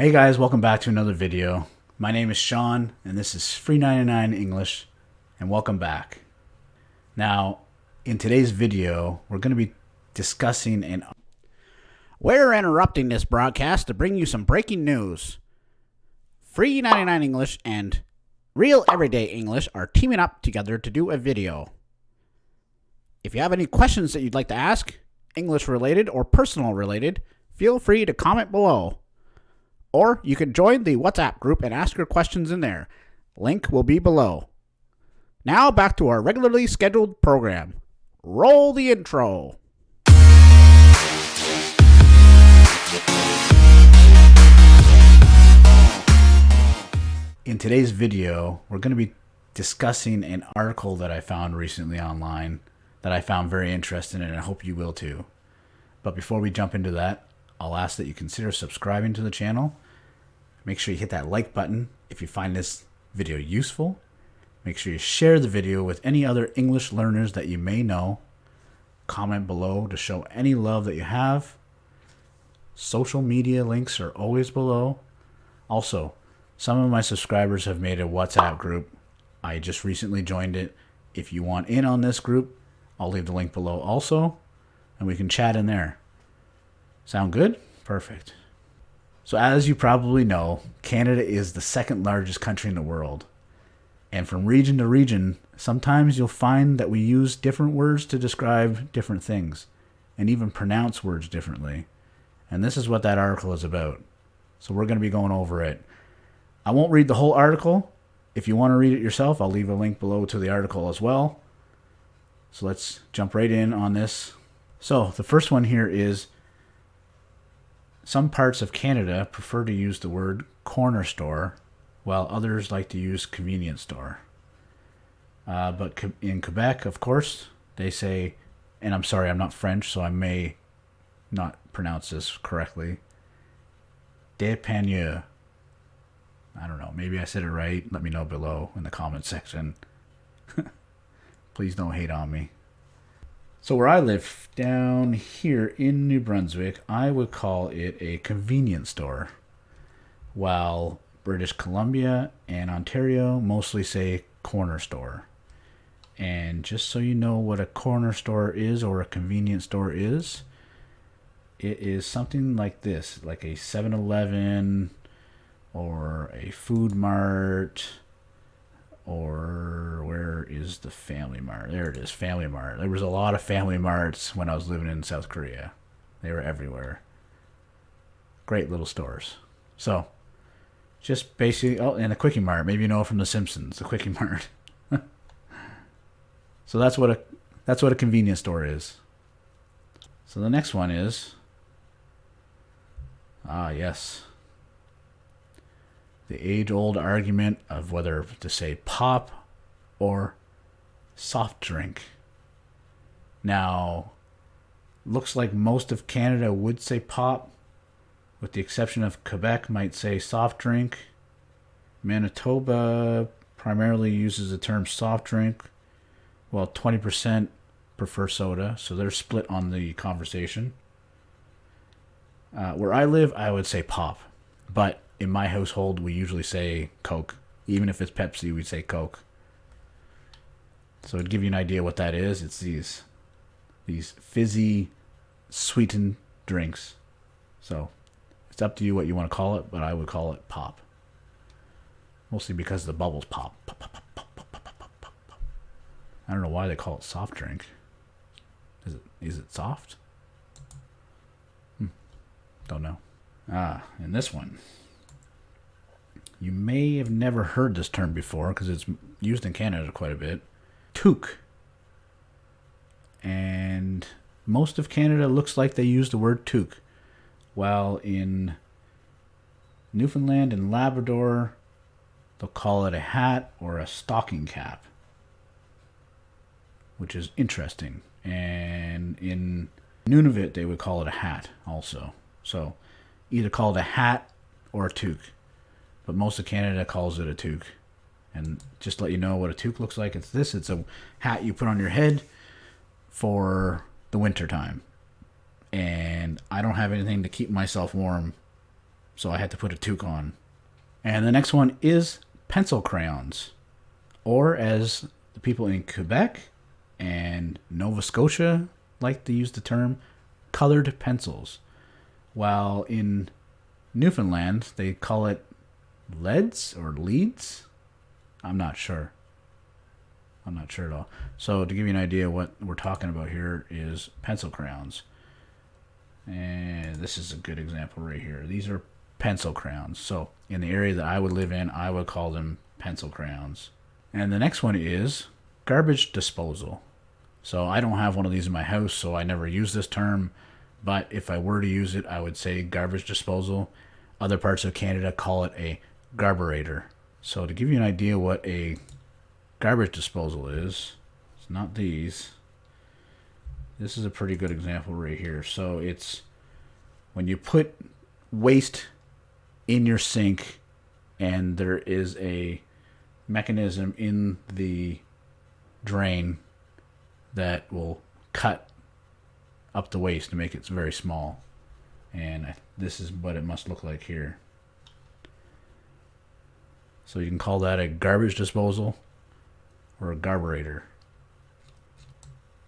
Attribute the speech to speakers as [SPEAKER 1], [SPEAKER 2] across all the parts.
[SPEAKER 1] Hey guys, welcome back to another video. My name is Sean, and this is Free 99 English, and welcome back. Now, in today's video, we're going to be discussing an.
[SPEAKER 2] We're interrupting this broadcast to bring you some breaking news. Free 99 English and Real Everyday English are teaming up together to do a video. If you have any questions that you'd like to ask, English related or personal related, feel free to comment below. Or you can join the WhatsApp group and ask your questions in there. Link will be below. Now back to our regularly scheduled program. Roll the intro.
[SPEAKER 1] In today's video, we're going to be discussing an article that I found recently online that I found very interesting, and I hope you will too. But before we jump into that, I'll ask that you consider subscribing to the channel. Make sure you hit that like button if you find this video useful. Make sure you share the video with any other English learners that you may know. Comment below to show any love that you have. Social media links are always below. Also, some of my subscribers have made a WhatsApp group. I just recently joined it. If you want in on this group, I'll leave the link below also, and we can chat in there. Sound good? Perfect. So, as you probably know, Canada is the second largest country in the world. And from region to region, sometimes you'll find that we use different words to describe different things, and even pronounce words differently. And this is what that article is about. So, we're going to be going over it. I won't read the whole article. If you want to read it yourself, I'll leave a link below to the article as well. So let's jump right in on this. So the first one here is some parts of Canada prefer to use the word corner store, while others like to use convenience store. Uh, but in Quebec, of course, they say, and I'm sorry, I'm not French, so I may not pronounce this correctly. Dépanneur. I don't know. Maybe I said it right. Let me know below in the comment section. Please don't hate on me. So where I live down here in New Brunswick, I would call it a convenience store, while British Columbia and Ontario mostly say corner store. And just so you know what a corner store is or a convenience store is, it is something like this, like a 7-Eleven or a Food Mart or where is the Family Mart? There it is, Family Mart. There was a lot of Family Marts when I was living in South Korea. They were everywhere. Great little stores. So, just basically, oh, and a Quickie Mart. Maybe you know from The Simpsons, the Quickie Mart. so that's what a that's what a convenience store is. So the next one is ah yes, the age old argument of whether to say pop or soft drink. Now, looks like most of Canada would say pop, with the exception of Quebec might say soft drink. Manitoba primarily uses the term soft drink, while 20% prefer soda, so they're split on the conversation. Uh, where I live, I would say pop, but in my household, we usually say Coke. Even if it's Pepsi, we say Coke. So to give you an idea what that is, it's these these fizzy, sweetened drinks. So it's up to you what you want to call it, but I would call it pop. Mostly because the bubbles pop, pop I don't know why they call it soft drink. Is it is it soft? Hmm. Don't know. Ah, and this one. You may have never heard this term before because it's used in Canada quite a bit. Toque. And most of Canada looks like they use the word toque, while in Newfoundland and Labrador, they'll call it a hat or a stocking cap, which is interesting. And in Nunavut, they would call it a hat also. So either call it a hat or a toque but most of Canada calls it a toque. And just let you know what a toque looks like, it's this. It's a hat you put on your head for the winter time. And I don't have anything to keep myself warm. so I had to put a toque on. And the next one is pencil crayons, or as the people in Quebec and Nova Scotia like to use the term, colored pencils. While in Newfoundland, they call it leads or leads. I'm not sure. I'm not sure at all. So to give you an idea, what we're talking about here is pencil crayons. And this is a good example right here. These are pencil crayons. So in the area that I would live in, I would call them pencil crayons. And the next one is garbage disposal. So I don't have one of these in my house, so I never use this term. But if I were to use it, I would say garbage disposal. Other parts of Canada call it a garburator. So to give you an idea what a garbage disposal is, it's not these. This is a pretty good example right here. So it's when you put waste in your sink and there is a mechanism in the drain that will cut up the waste to make it very small. And this is what it must look like here. So you can call that a garbage disposal or a garburator.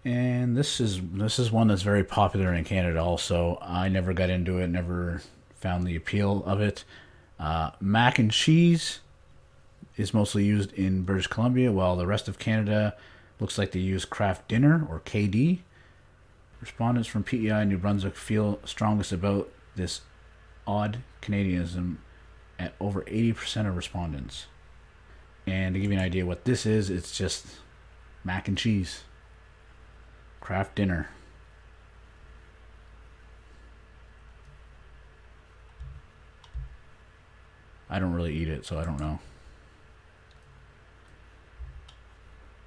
[SPEAKER 1] And this is this is one that's very popular in Canada also. I never got into it, never found the appeal of it. Uh, mac and cheese is mostly used in British Columbia, while the rest of Canada looks like they use Kraft Dinner or KD. Respondents from PEI New Brunswick feel strongest about this odd Canadianism at over 80% of respondents. And to give you an idea what this is, it's just mac and cheese. Kraft dinner. I don't really eat it, so I don't know.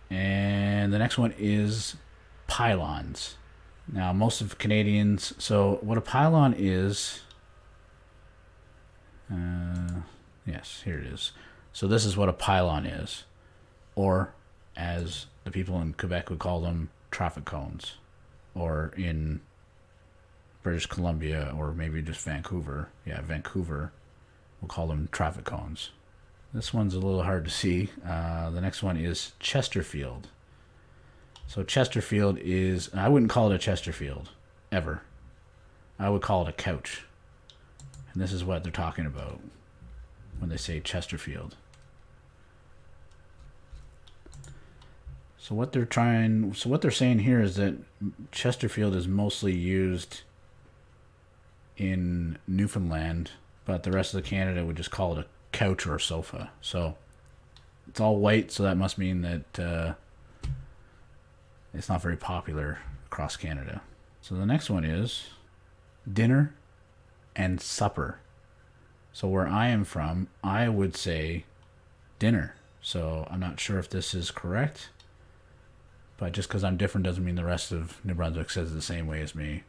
[SPEAKER 1] And the next one is pylons. Now, most of Canadians, so what a pylon is, uh, yes, here it is. So this is what a pylon is, or as the people in Quebec would call them, traffic cones, or in British Columbia, or maybe just Vancouver. Yeah, Vancouver, we'll call them traffic cones. This one's a little hard to see. Uh, the next one is Chesterfield. So Chesterfield is, I wouldn't call it a Chesterfield, ever. I would call it a couch. And this is what they're talking about when they say Chesterfield. So what they're trying, so what they're saying here is that Chesterfield is mostly used in Newfoundland, but the rest of the Canada would just call it a couch or a sofa. So it's all white, so that must mean that uh, it's not very popular across Canada. So the next one is dinner and supper. So where I am from, I would say dinner. So I'm not sure if this is correct, but just because I'm different doesn't mean the rest of New Brunswick says the same way as me.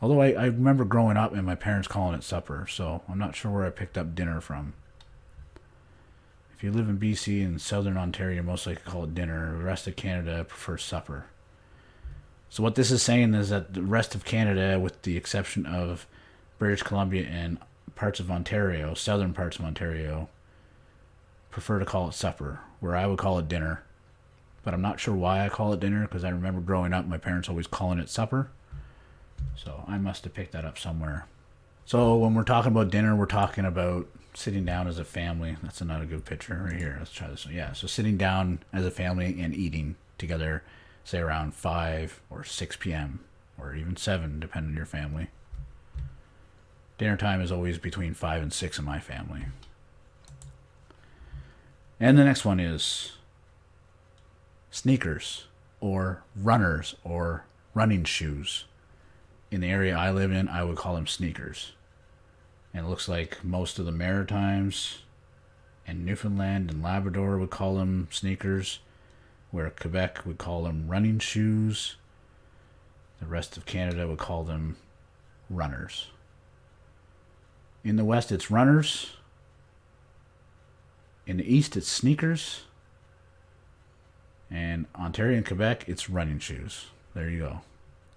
[SPEAKER 1] Although I, I remember growing up and my parents calling it supper, so I'm not sure where I picked up dinner from. If you live in BC and southern Ontario, most likely call it dinner. The rest of Canada prefers supper. So what this is saying is that the rest of Canada, with the exception of British Columbia and parts of Ontario, southern parts of Ontario, prefer to call it supper, where I would call it dinner. But I'm not sure why I call it dinner because I remember growing up, my parents always calling it supper. So I must have picked that up somewhere. So when we're talking about dinner, we're talking about sitting down as a family. That's another good picture right here. Let's try this. One. Yeah, so sitting down as a family and eating together, say around 5 or 6 p.m. or even 7, depending on your family. Dinner time is always between 5 and 6 in my family. And the next one is sneakers or runners or running shoes in the area I live in, I would call them sneakers. And it looks like most of the Maritimes and Newfoundland and Labrador would call them sneakers, where Quebec would call them running shoes. The rest of Canada would call them runners. In the west, it's runners. In the east, it's sneakers. And Ontario and Quebec, it's running shoes. There you go.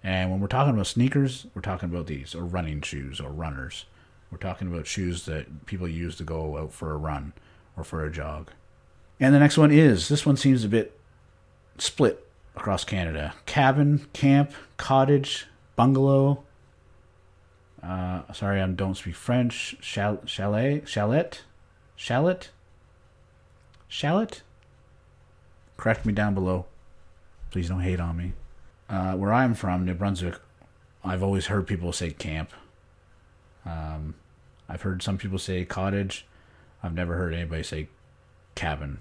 [SPEAKER 1] And when we're talking about sneakers, we're talking about these, or running shoes, or runners. We're talking about shoes that people use to go out for a run or for a jog. And the next one is this one seems a bit split across Canada cabin, camp, cottage, bungalow. Uh, sorry, I don't speak French. Chal- chalet, chalet, chalet, chalet. Correct me down below. Please don't hate on me. Uh, where I'm from, New Brunswick, I've always heard people say camp. Um, I've heard some people say cottage. I've never heard anybody say cabin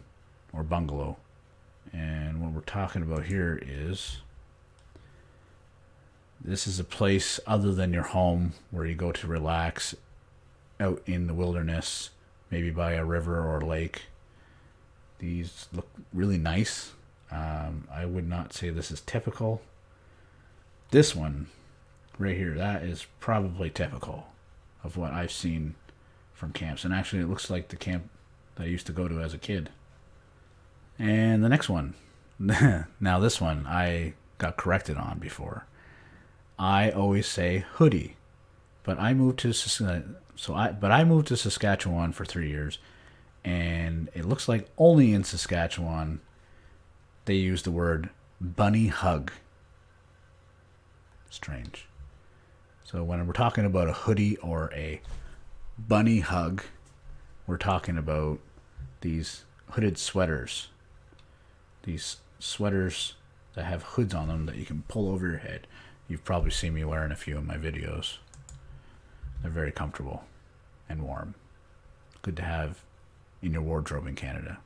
[SPEAKER 1] or bungalow. And what we're talking about here is this is a place other than your home where you go to relax out in the wilderness, maybe by a river or a lake. These look really nice. Um, I would not say this is typical. This one right here, that is probably typical of what I've seen from camps. And actually, it looks like the camp that I used to go to as a kid. And the next one. now, this one I got corrected on before. I always say hoodie, but I moved to so I but I moved to Saskatchewan for three years, and it looks like only in Saskatchewan they use the word bunny hug. Strange. So when we're talking about a hoodie or a bunny hug, we're talking about these hooded sweaters. These sweaters that have hoods on them that you can pull over your head. You've probably seen me wearing a few in my videos. They're very comfortable and warm. Good to have in your wardrobe in Canada.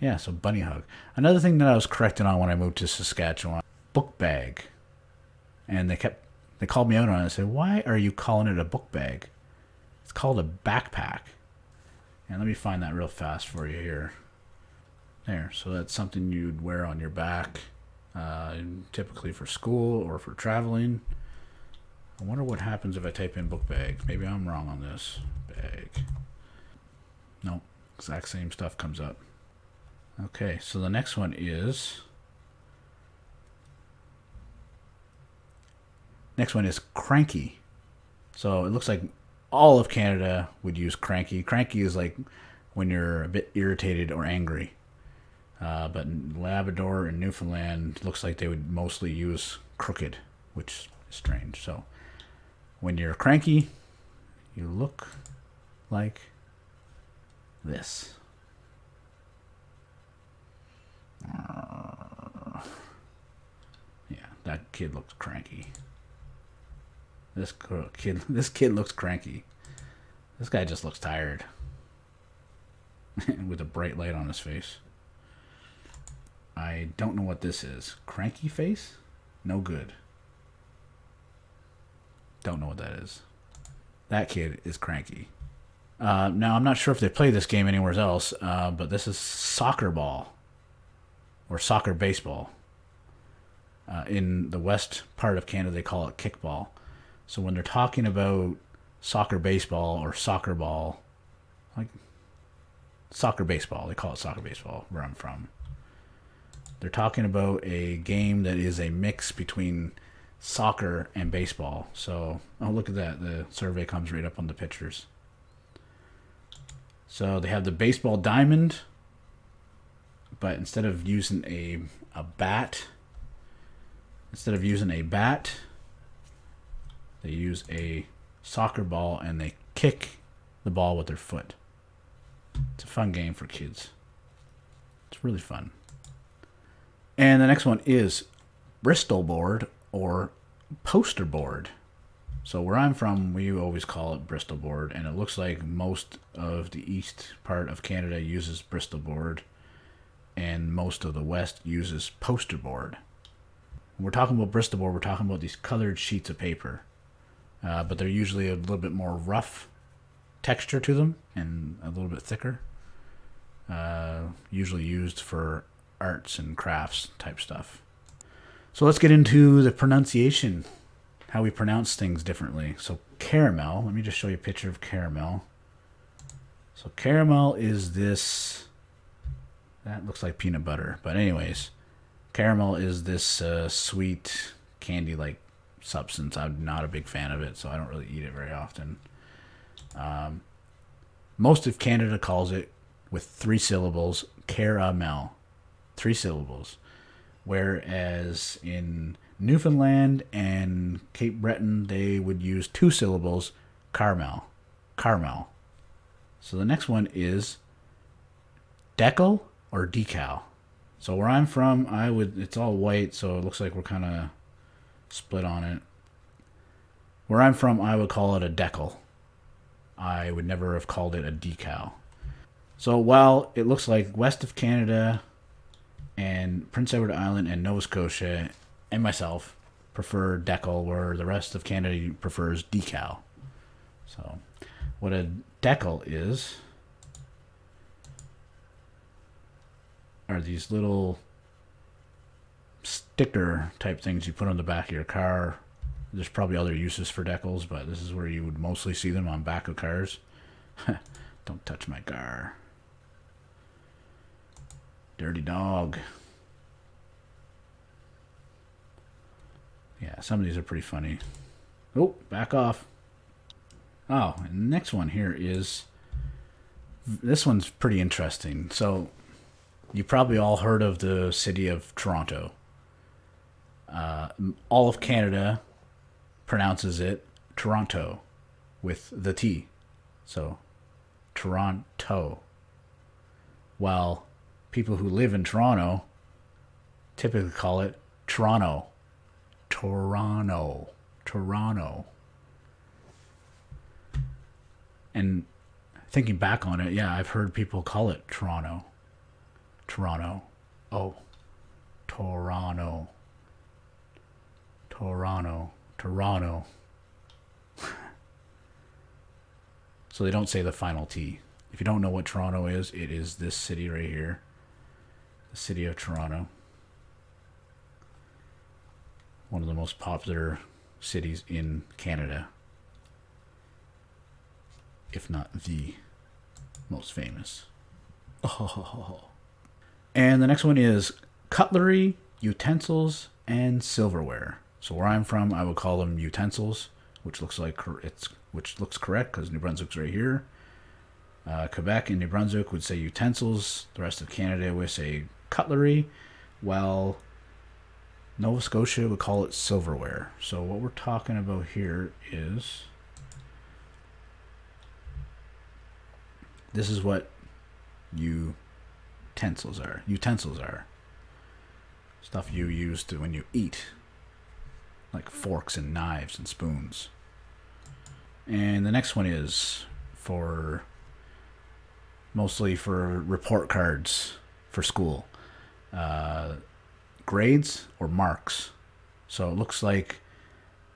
[SPEAKER 1] Yeah, so bunny hug. Another thing that I was corrected on when I moved to Saskatchewan, book bag. And they kept they called me out on it and said, Why are you calling it a book bag? It's called a backpack. And let me find that real fast for you here. There, so that's something you'd wear on your back, uh, typically for school or for traveling. I wonder what happens if I type in book bag. Maybe I'm wrong on this. Bag. Nope, exact same stuff comes up. Okay, so the next one is. Next one is cranky. So it looks like all of Canada would use cranky. Cranky is like when you're a bit irritated or angry. Uh, but Labrador and Newfoundland looks like they would mostly use crooked, which is strange. So when you're cranky, you look like this. Uh, yeah, that kid looks cranky. This kid, this kid looks cranky. This guy just looks tired, with a bright light on his face. I don't know what this is. Cranky face? No good. Don't know what that is. That kid is cranky. Uh, now, I'm not sure if they play this game anywhere else, uh, but this is soccer ball or soccer baseball. Uh, in the west part of Canada, they call it kickball. So when they're talking about soccer baseball or soccer ball, like soccer baseball, they call it soccer baseball where I'm from. They're talking about a game that is a mix between soccer and baseball. So, oh, look at that. The survey comes right up on the pictures. So they have the baseball diamond, but instead of using a, a bat, instead of using a bat, they use a soccer ball and they kick the ball with their foot. It's a fun game for kids. It's really fun. And the next one is Bristol board or poster board. So where I'm from, we always call it Bristol board, and it looks like most of the east part of Canada uses Bristol board, and most of the west uses poster board. When we're talking about Bristol board, we're talking about these colored sheets of paper, uh, but they're usually a little bit more rough texture to them and a little bit thicker. Uh, usually used for arts and crafts type stuff. So let's get into the pronunciation, how we pronounce things differently. So caramel, let me just show you a picture of caramel. So caramel is this, that looks like peanut butter. But anyways, caramel is this uh, sweet candy-like substance. I'm not a big fan of it, so I don't really eat it very often. Um, most of Canada calls it with three syllables caramel, three syllables, whereas in Newfoundland and Cape Breton they would use two syllables Carmel, Carmel. So the next one is decal or decal. So where I'm from, I would it's all white, so it looks like we're kind of split on it. Where I'm from, I would call it a decal. I would never have called it a decal. So while it looks like west of Canada and Prince Edward Island and Nova Scotia and myself prefer decal, where the rest of Canada prefers decal. So, what a decal is are these little sticker type things you put on the back of your car. There's probably other uses for decals, but this is where you would mostly see them on back of cars. Don't touch my car. Dirty dog. Yeah, some of these are pretty funny. Oh, back off. Oh, and the next one here is this one's pretty interesting. So, you probably all heard of the city of Toronto. Uh, all of Canada pronounces it Toronto with the T. So, Toronto. While people who live in Toronto typically call it Toronto. Toronto. Toronto. And thinking back on it, yeah, I've heard people call it Toronto. Toronto. Oh, Toronto. Toronto. Toronto. so they don't say the final T. If you don't know what Toronto is, it is this city right here. The city of Toronto. One of the most popular cities in Canada. If not the most famous. Oh. And the next one is cutlery, utensils, and silverware. So where I'm from, I would call them utensils, which looks like it's which looks correct because New Brunswick's right here. Uh, Quebec and New Brunswick would say utensils. The rest of Canada would say cutlery, while Nova Scotia would call it silverware. So what we're talking about here is this is what utensils are. Utensils are stuff you use to when you eat, like forks and knives and spoons. And the next one is for mostly for report cards for school, uh, grades or marks. So it looks like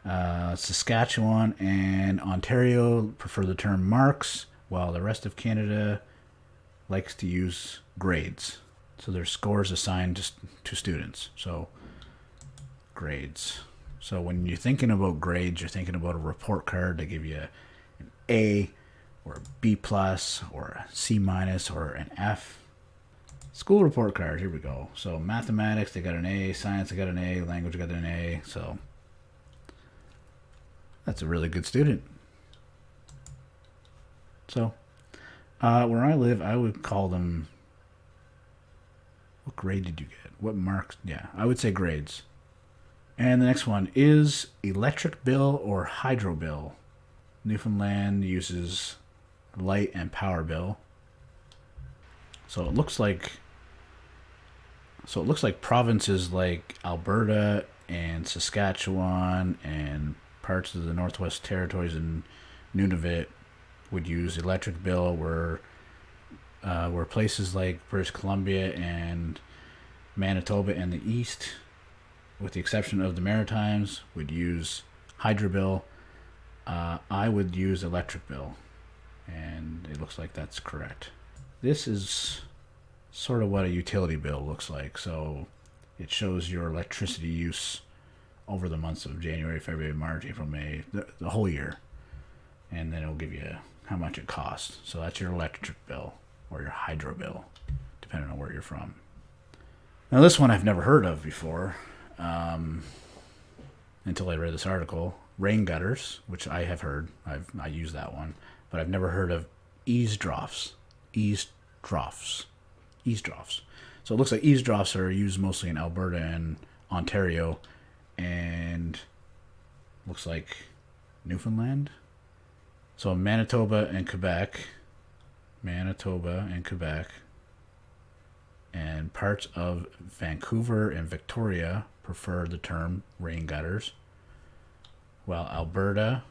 [SPEAKER 1] uh, Saskatchewan and Ontario prefer the term marks, while the rest of Canada likes to use grades. So there's scores assigned to, to students. So grades. So when you're thinking about grades, you're thinking about a report card. They give you an A or a B plus or a C minus or an F. School report card, here we go. So mathematics, they got an A. Science, they got an A. Language, got an A. So that's a really good student. So uh, where I live, I would call them. What grade did you get? What marks? Yeah, I would say grades. And the next one is electric bill or hydro bill. Newfoundland uses light and power bill. So it looks like so it looks like provinces like Alberta and Saskatchewan and parts of the Northwest Territories and Nunavut would use electric bill where uh, where places like British Columbia and Manitoba and the East, with the exception of the Maritimes, would use hydro bill. Uh, I would use electric bill, and it looks like that's correct. This is sort of what a utility bill looks like. So it shows your electricity use over the months of January, February, March, April, May, the, the whole year. And then it'll give you how much it costs. So that's your electric bill or your hydro bill, depending on where you're from. Now, this one I've never heard of before. Um, until I read this article. Rain gutters, which I have heard. I've I use that one, but I've never heard of eavesdrops. Eavesdrops. Eavesdrops. So it looks like eavesdrops are used mostly in Alberta and Ontario, and looks like Newfoundland. So Manitoba and Quebec, Manitoba and Quebec, and parts of Vancouver and Victoria prefer the term rain gutters, while Alberta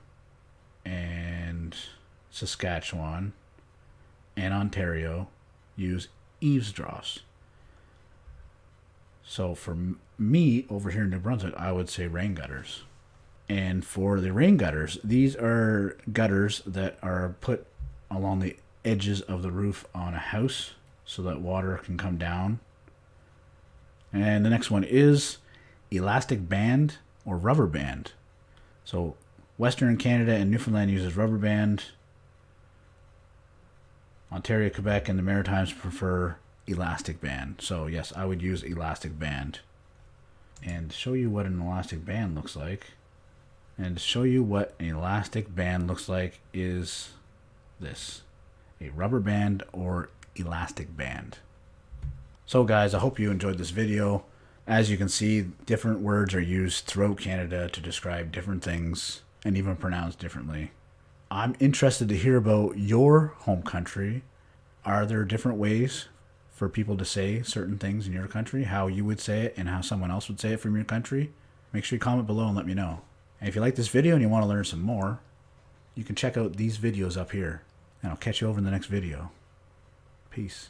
[SPEAKER 1] and Saskatchewan and Ontario use eavesdrops. So for me over here in New Brunswick, I would say rain gutters. And for the rain gutters, these are gutters that are put along the edges of the roof on a house so that water can come down. And the next one is elastic band or rubber band. So Western Canada and Newfoundland uses rubber band. Ontario, Quebec, and the Maritimes prefer elastic band. So yes, I would use elastic band. And show you what an elastic band looks like. And show you what an elastic band looks like is this. A rubber band or elastic band. So guys, I hope you enjoyed this video. As you can see, different words are used throughout Canada to describe different things and even pronounced differently. I'm interested to hear about your home country. Are there different ways for people to say certain things in your country, how you would say it and how someone else would say it from your country? Make sure you comment below and let me know. And if you like this video and you want to learn some more, you can check out these videos up here. And I'll catch you over in the next video. Peace.